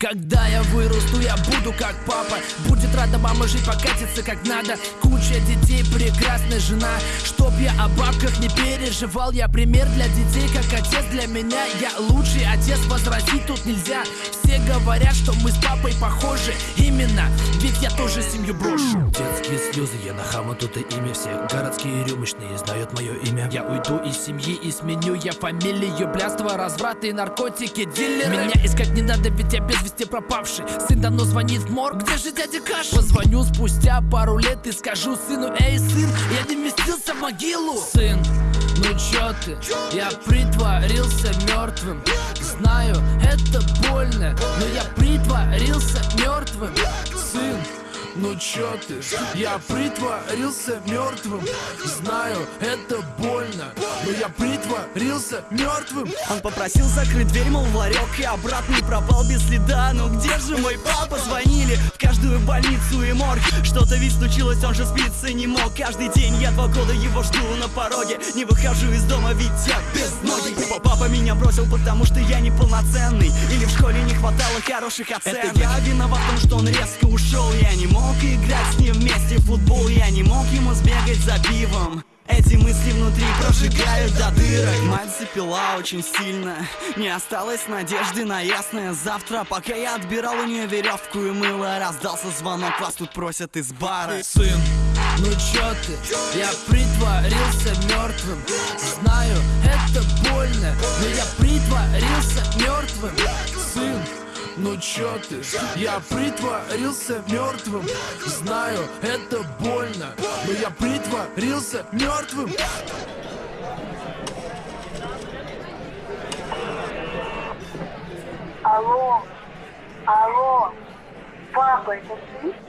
Когда я вырасту, я буду как папа Будет рада мама жить, покатиться как надо. Куча детей, прекрасная жена. Чтоб я о бабках не переживал. Я пример для детей, как отец для меня. Я лучший отец, возразить тут нельзя. Все говорят, что мы с папой похожи Именно, ведь я тоже семью брошу. Детские слезы, я на хаму тут и имя. Все городские рюмочные знают мое имя. Я уйду из семьи и сменю я фамилию. Блядство, разврат и наркотики, дилеры. Меня искать не надо, ведь я без вести пропавший. Сын давно звонит в морг, где же дядя Каш? Позвоню спустя пару лет и скажу сыну Эй, сын, я не вместился в могилу Сын, ну чё ты? Я притворился мертвым Знаю, это больно, но я притворился мертвым Сын, ну чё ты? Я притворился мертвым Знаю, это больно Но я притворился мертвым Он попросил закрыть дверь, мол, в ларек И обратно не пропал без следа. Ну где же мой папа? Звонили в каждую больницу и морг. Что-то ведь случилось, он же спиться не мог. Каждый день я два года его жду на пороге. Не выхожу из дома, ведь я без ноги. Папа меня бросил, потому что я неполноценный. Или в школе не хватало хороших оценок. Это я виноват в том, что он резко ушел Я не мог играть с ним вместе в футбол Я не мог ему сбегать за пивом. Эти мысли внутри прожигают до дырок. Мать запила очень сильно. Не осталось надежды на ясное завтра. Пока я отбирал у нее веревку и мыло Раздался звонок, вас тут просят из бара. Сын, ну чё ты? Я притворился мертвым Знаю, это больно Но я притворился мертвым Сын, ну чё ты? Я притворился мертвым Знаю, это больно Но я притворился мертвым Алло, алло, папа, это ты?